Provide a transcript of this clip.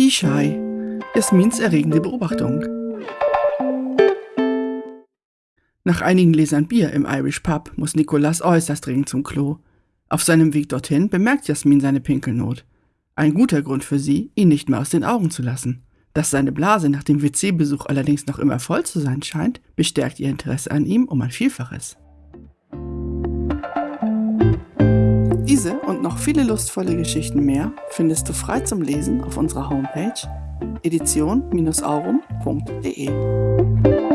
Viehschei. Jasmins erregende Beobachtung. Nach einigen Lesern Bier im Irish Pub muss Nicolas äußerst dringend zum Klo. Auf seinem Weg dorthin bemerkt Jasmin seine Pinkelnot. Ein guter Grund für sie, ihn nicht mehr aus den Augen zu lassen. Dass seine Blase nach dem WC-Besuch allerdings noch immer voll zu sein scheint, bestärkt ihr Interesse an ihm um ein Vielfaches. Diese und noch viele lustvolle Geschichten mehr findest du frei zum Lesen auf unserer Homepage edition-aurum.de.